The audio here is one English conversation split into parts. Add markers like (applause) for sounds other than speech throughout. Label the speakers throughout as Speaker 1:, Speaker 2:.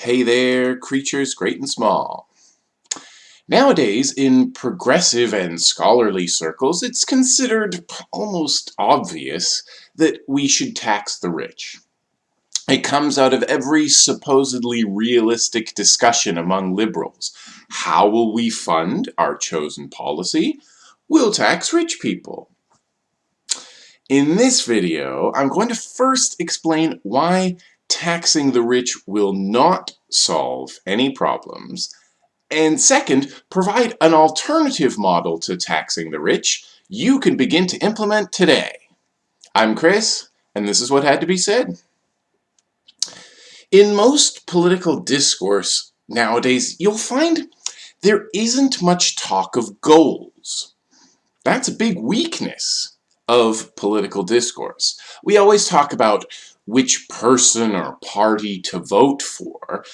Speaker 1: Hey there, creatures great and small. Nowadays, in progressive and scholarly circles, it's considered almost obvious that we should tax the rich. It comes out of every supposedly realistic discussion among liberals. How will we fund our chosen policy? We'll tax rich people. In this video, I'm going to first explain why taxing the rich will not solve any problems, and second, provide an alternative model to taxing the rich you can begin to implement today. I'm Chris, and this is what had to be said. In most political discourse nowadays, you'll find there isn't much talk of goals. That's a big weakness of political discourse. We always talk about which person or party to vote for,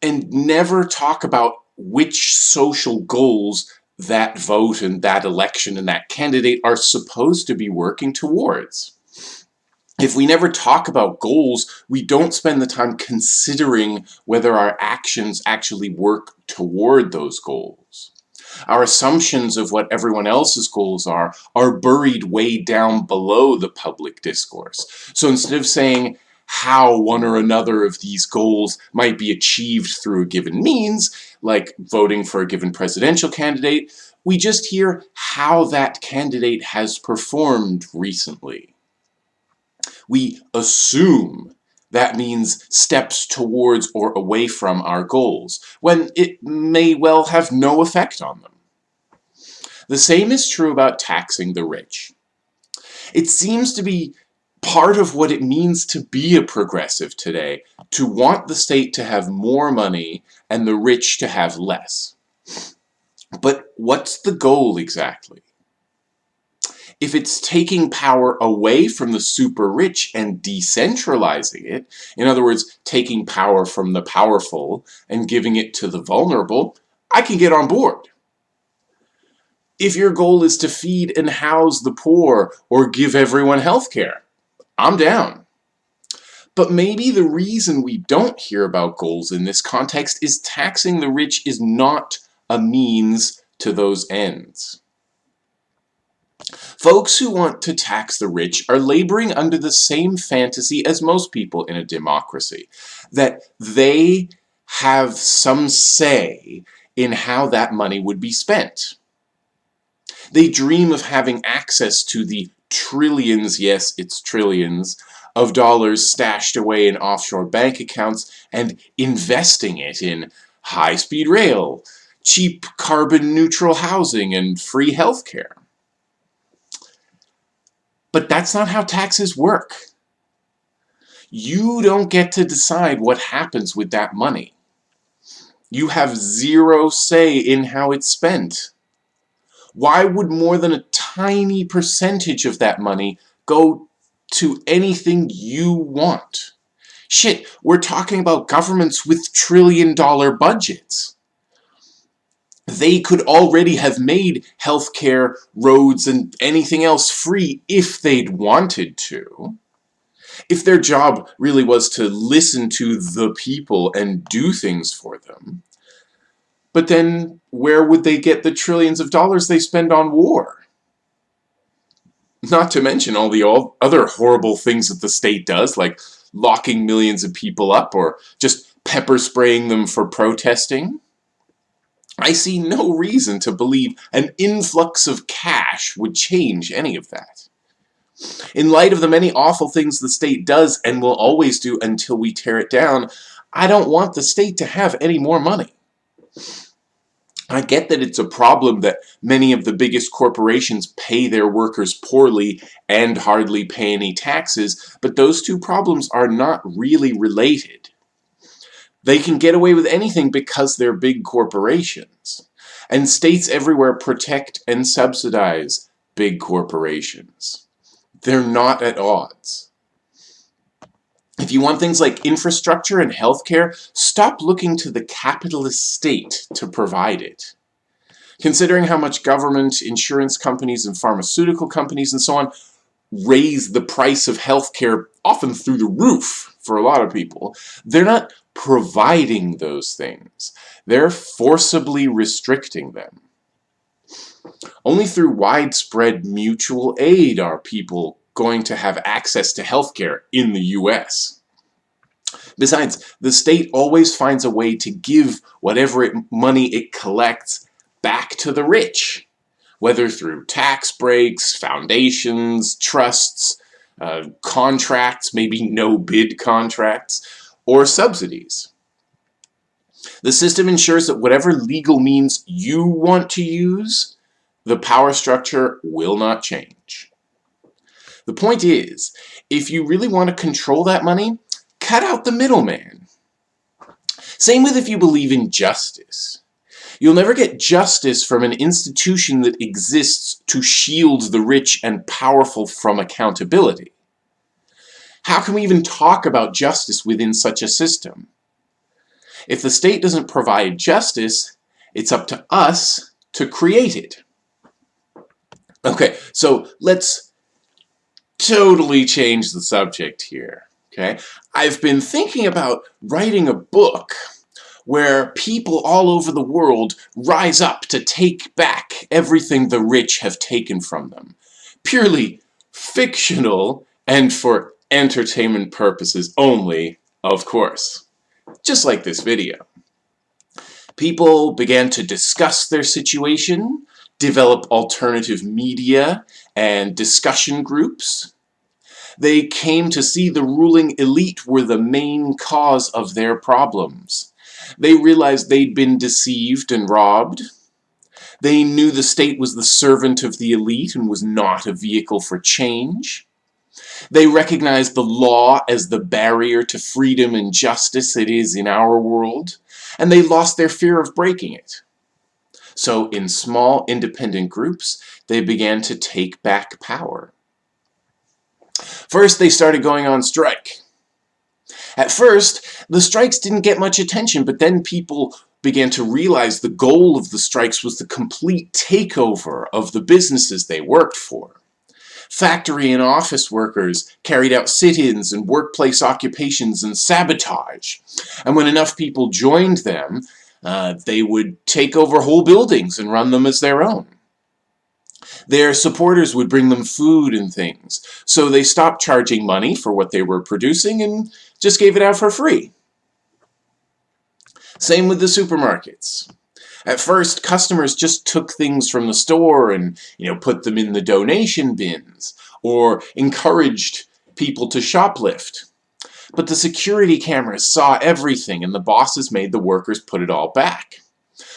Speaker 1: and never talk about which social goals that vote and that election and that candidate are supposed to be working towards. If we never talk about goals, we don't spend the time considering whether our actions actually work toward those goals. Our assumptions of what everyone else's goals are are buried way down below the public discourse. So instead of saying, how one or another of these goals might be achieved through a given means, like voting for a given presidential candidate, we just hear how that candidate has performed recently. We assume that means steps towards or away from our goals, when it may well have no effect on them. The same is true about taxing the rich. It seems to be part of what it means to be a progressive today, to want the state to have more money and the rich to have less. But what's the goal exactly? If it's taking power away from the super rich and decentralizing it, in other words, taking power from the powerful and giving it to the vulnerable, I can get on board. If your goal is to feed and house the poor or give everyone health care, I'm down. But maybe the reason we don't hear about goals in this context is taxing the rich is not a means to those ends. Folks who want to tax the rich are laboring under the same fantasy as most people in a democracy, that they have some say in how that money would be spent. They dream of having access to the trillions, yes, it's trillions, of dollars stashed away in offshore bank accounts and investing it in high-speed rail, cheap carbon-neutral housing, and free healthcare. But that's not how taxes work. You don't get to decide what happens with that money. You have zero say in how it's spent. Why would more than a tiny percentage of that money go to anything you want? Shit, we're talking about governments with trillion dollar budgets. They could already have made healthcare, roads, and anything else free if they'd wanted to. If their job really was to listen to the people and do things for them, but then where would they get the trillions of dollars they spend on war? Not to mention all the all other horrible things that the state does, like locking millions of people up or just pepper spraying them for protesting. I see no reason to believe an influx of cash would change any of that. In light of the many awful things the state does and will always do until we tear it down, I don't want the state to have any more money. I get that it's a problem that many of the biggest corporations pay their workers poorly and hardly pay any taxes, but those two problems are not really related. They can get away with anything because they're big corporations. And states everywhere protect and subsidize big corporations. They're not at odds. If you want things like infrastructure and healthcare, stop looking to the capitalist state to provide it. Considering how much government, insurance companies, and pharmaceutical companies and so on raise the price of healthcare often through the roof for a lot of people, they're not providing those things. They're forcibly restricting them. Only through widespread mutual aid are people going to have access to healthcare in the US. Besides, the state always finds a way to give whatever it, money it collects back to the rich, whether through tax breaks, foundations, trusts, uh, contracts, maybe no-bid contracts, or subsidies. The system ensures that whatever legal means you want to use, the power structure will not change. The point is, if you really want to control that money, cut out the middleman. Same with if you believe in justice. You'll never get justice from an institution that exists to shield the rich and powerful from accountability. How can we even talk about justice within such a system? If the state doesn't provide justice, it's up to us to create it. Okay, so let's totally change the subject here. Okay, I've been thinking about writing a book where people all over the world rise up to take back everything the rich have taken from them. Purely fictional and for entertainment purposes only, of course. Just like this video. People began to discuss their situation, develop alternative media and discussion groups. They came to see the ruling elite were the main cause of their problems. They realized they'd been deceived and robbed. They knew the state was the servant of the elite and was not a vehicle for change. They recognized the law as the barrier to freedom and justice it is in our world, and they lost their fear of breaking it. So in small independent groups, they began to take back power. First, they started going on strike. At first, the strikes didn't get much attention, but then people began to realize the goal of the strikes was the complete takeover of the businesses they worked for. Factory and office workers carried out sit-ins and workplace occupations and sabotage. And when enough people joined them, uh, they would take over whole buildings and run them as their own. Their supporters would bring them food and things, so they stopped charging money for what they were producing and just gave it out for free. Same with the supermarkets. At first, customers just took things from the store and, you know, put them in the donation bins, or encouraged people to shoplift. But the security cameras saw everything and the bosses made the workers put it all back.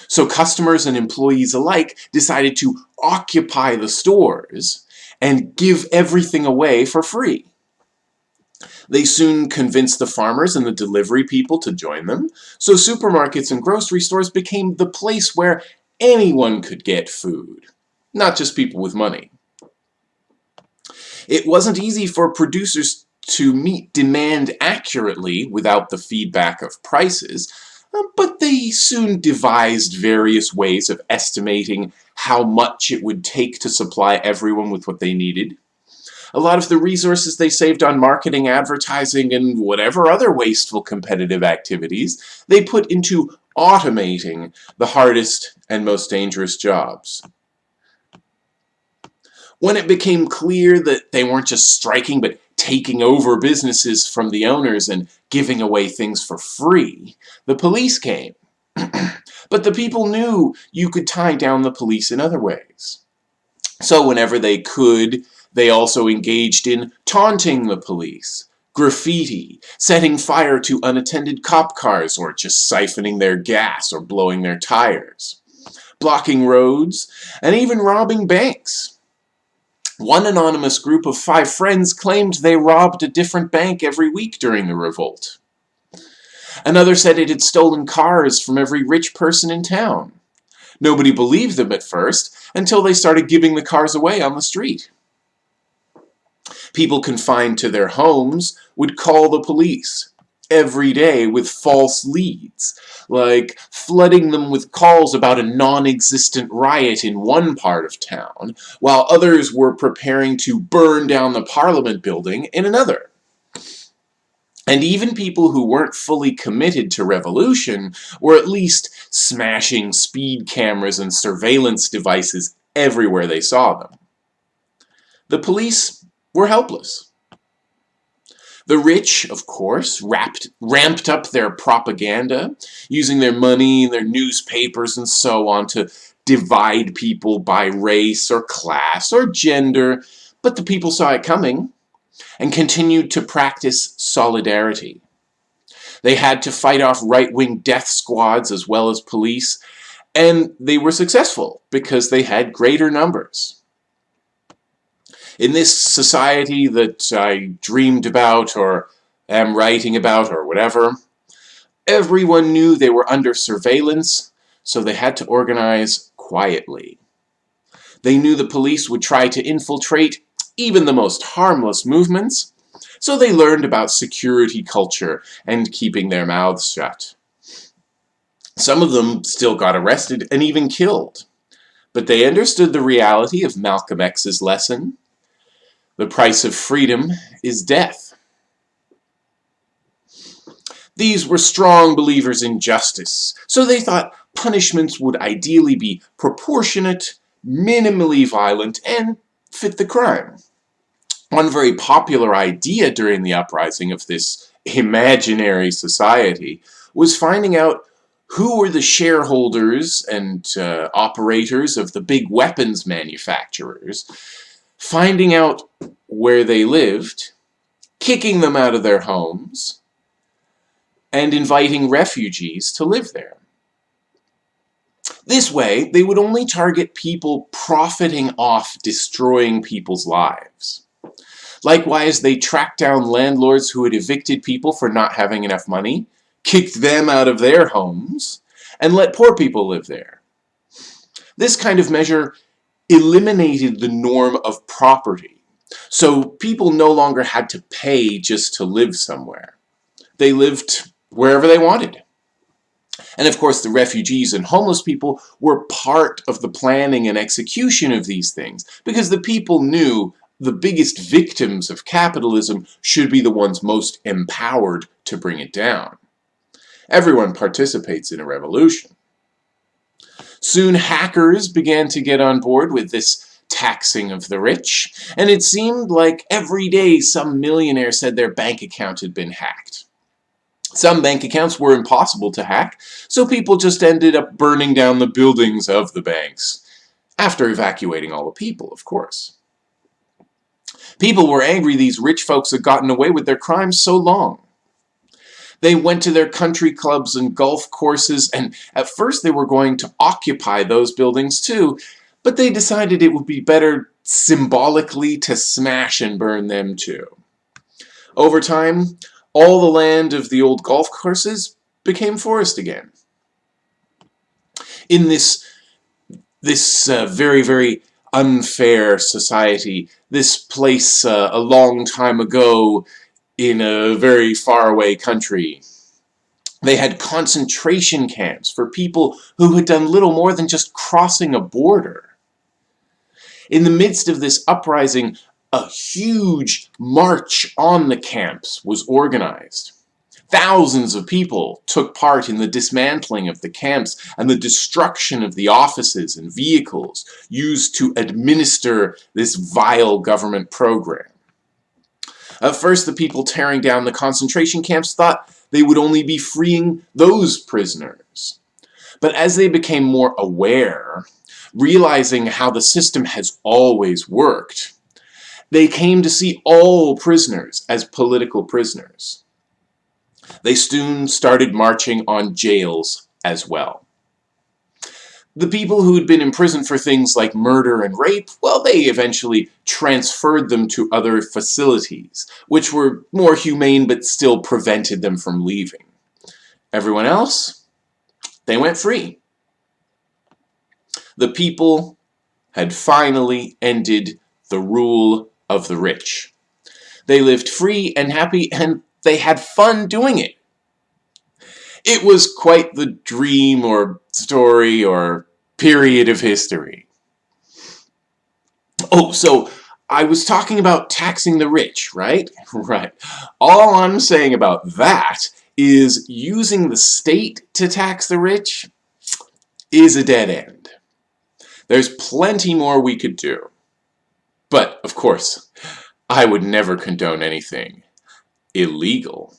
Speaker 1: So customers and employees alike decided to occupy the stores and give everything away for free. They soon convinced the farmers and the delivery people to join them, so supermarkets and grocery stores became the place where anyone could get food, not just people with money. It wasn't easy for producers to meet demand accurately without the feedback of prices, uh, but they soon devised various ways of estimating how much it would take to supply everyone with what they needed. A lot of the resources they saved on marketing, advertising, and whatever other wasteful competitive activities, they put into automating the hardest and most dangerous jobs. When it became clear that they weren't just striking but taking over businesses from the owners and giving away things for free, the police came. (clears throat) but the people knew you could tie down the police in other ways. So whenever they could, they also engaged in taunting the police, graffiti, setting fire to unattended cop cars or just siphoning their gas or blowing their tires, blocking roads, and even robbing banks. One anonymous group of five friends claimed they robbed a different bank every week during the revolt. Another said it had stolen cars from every rich person in town. Nobody believed them at first, until they started giving the cars away on the street. People confined to their homes would call the police, every day with false leads, like flooding them with calls about a non-existent riot in one part of town, while others were preparing to burn down the Parliament building in another. And even people who weren't fully committed to revolution were at least smashing speed cameras and surveillance devices everywhere they saw them. The police were helpless. The rich, of course, wrapped, ramped up their propaganda, using their money, and their newspapers, and so on to divide people by race or class or gender, but the people saw it coming and continued to practice solidarity. They had to fight off right-wing death squads as well as police, and they were successful because they had greater numbers. In this society that I dreamed about or am writing about or whatever, everyone knew they were under surveillance, so they had to organize quietly. They knew the police would try to infiltrate even the most harmless movements, so they learned about security culture and keeping their mouths shut. Some of them still got arrested and even killed, but they understood the reality of Malcolm X's lesson. The price of freedom is death. These were strong believers in justice, so they thought punishments would ideally be proportionate, minimally violent, and fit the crime. One very popular idea during the uprising of this imaginary society was finding out who were the shareholders and uh, operators of the big weapons manufacturers, finding out where they lived, kicking them out of their homes, and inviting refugees to live there. This way, they would only target people profiting off destroying people's lives. Likewise, they tracked down landlords who had evicted people for not having enough money, kicked them out of their homes, and let poor people live there. This kind of measure eliminated the norm of property, so people no longer had to pay just to live somewhere. They lived wherever they wanted. And of course the refugees and homeless people were part of the planning and execution of these things because the people knew the biggest victims of capitalism should be the ones most empowered to bring it down. Everyone participates in a revolution. Soon hackers began to get on board with this taxing of the rich, and it seemed like every day some millionaire said their bank account had been hacked. Some bank accounts were impossible to hack, so people just ended up burning down the buildings of the banks. After evacuating all the people, of course. People were angry these rich folks had gotten away with their crimes so long. They went to their country clubs and golf courses, and at first they were going to occupy those buildings too, but they decided it would be better symbolically to smash and burn them too. Over time, all the land of the old golf courses became forest again. In this, this uh, very, very unfair society. This place uh, a long time ago in a very faraway country. They had concentration camps for people who had done little more than just crossing a border. In the midst of this uprising, a huge march on the camps was organized. Thousands of people took part in the dismantling of the camps and the destruction of the offices and vehicles used to administer this vile government program. At first, the people tearing down the concentration camps thought they would only be freeing those prisoners. But as they became more aware, realizing how the system has always worked, they came to see all prisoners as political prisoners. They soon started marching on jails as well. The people who had been imprisoned for things like murder and rape, well, they eventually transferred them to other facilities, which were more humane but still prevented them from leaving. Everyone else, they went free. The people had finally ended the rule of the rich. They lived free and happy and they had fun doing it. It was quite the dream or story or period of history. Oh, so I was talking about taxing the rich, right? (laughs) Right. All I'm saying about that is using the state to tax the rich is a dead end. There's plenty more we could do. But, of course, I would never condone anything illegal.